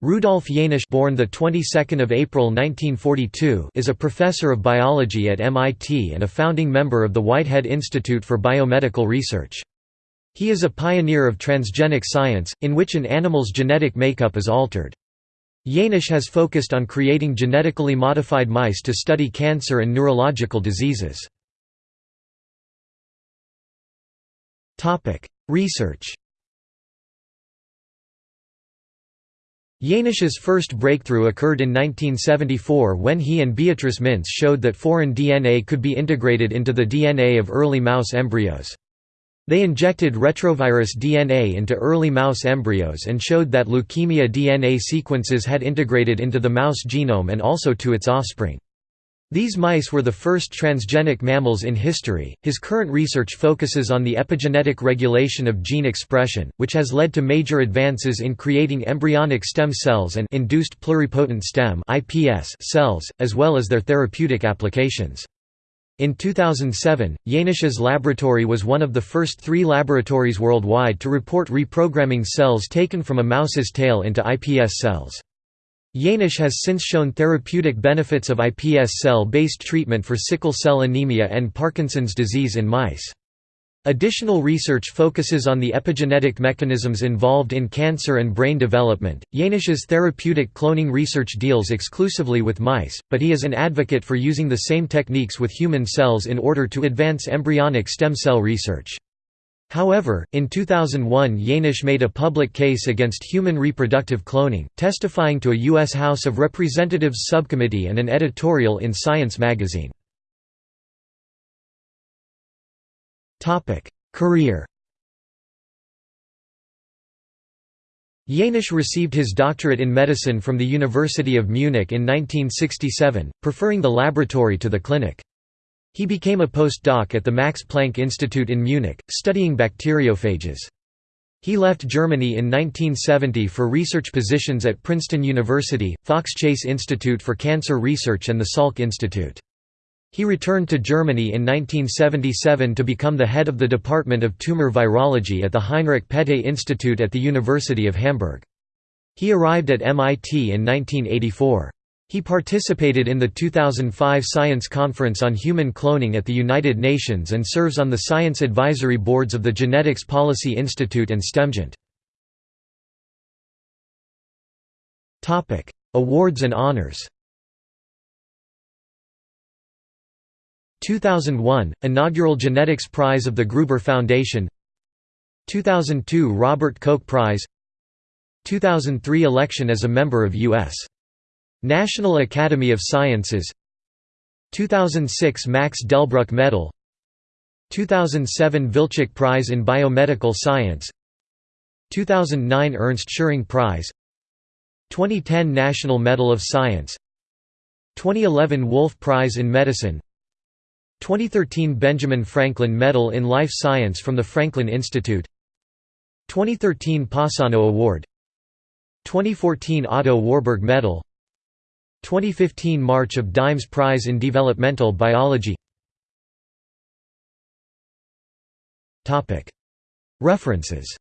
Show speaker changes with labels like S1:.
S1: Rudolf Jaenisch born the 22nd of April 1942 is a professor of biology at MIT and a founding member of the Whitehead Institute for Biomedical Research. He is a pioneer of transgenic science, in which an animal's genetic makeup is altered. Jaenisch has focused on creating genetically modified mice to study cancer and neurological diseases. Research Jaenisch's first breakthrough occurred in 1974 when he and Beatrice Mintz showed that foreign DNA could be integrated into the DNA of early mouse embryos. They injected retrovirus DNA into early mouse embryos and showed that leukemia DNA sequences had integrated into the mouse genome and also to its offspring. These mice were the first transgenic mammals in history. His current research focuses on the epigenetic regulation of gene expression, which has led to major advances in creating embryonic stem cells and induced pluripotent stem (IPS) cells, as well as their therapeutic applications. In 2007, Jaenisch's laboratory was one of the first three laboratories worldwide to report reprogramming cells taken from a mouse's tail into iPS cells. Jaenisch has since shown therapeutic benefits of iPS cell-based treatment for sickle cell anemia and Parkinson's disease in mice. Additional research focuses on the epigenetic mechanisms involved in cancer and brain development. Jaenisch's therapeutic cloning research deals exclusively with mice, but he is an advocate for using the same techniques with human cells in order to advance embryonic stem cell research. However, in 2001 Jaenisch made a public case against human reproductive cloning, testifying to a U.S. House of Representatives subcommittee and an editorial in Science magazine. Career Jaenisch received his doctorate in medicine from the University of Munich in 1967, preferring the laboratory to the clinic. He became a postdoc at the Max Planck Institute in Munich, studying bacteriophages. He left Germany in 1970 for research positions at Princeton University, Fox Chase Institute for Cancer Research and the Salk Institute. He returned to Germany in 1977 to become the head of the Department of Tumor Virology at the Heinrich Pette Institute at the University of Hamburg. He arrived at MIT in 1984. He participated in the 2005 Science Conference on Human Cloning at the United Nations and serves on the science advisory boards of the Genetics Policy Institute and STEMGENT. Awards and honors 2001 – Inaugural Genetics Prize of the Gruber Foundation 2002 Robert Koch Prize 2003 Election as a member of U.S. National Academy of Sciences 2006 Max Delbruck Medal 2007 Vilcek Prize in Biomedical Science 2009 Ernst Schering Prize 2010 National Medal of Science 2011 Wolf Prize in Medicine 2013 Benjamin Franklin Medal in Life Science from the Franklin Institute 2013 Passano Award 2014 Otto Warburg Medal 2015 March of Dimes Prize in Developmental Biology. References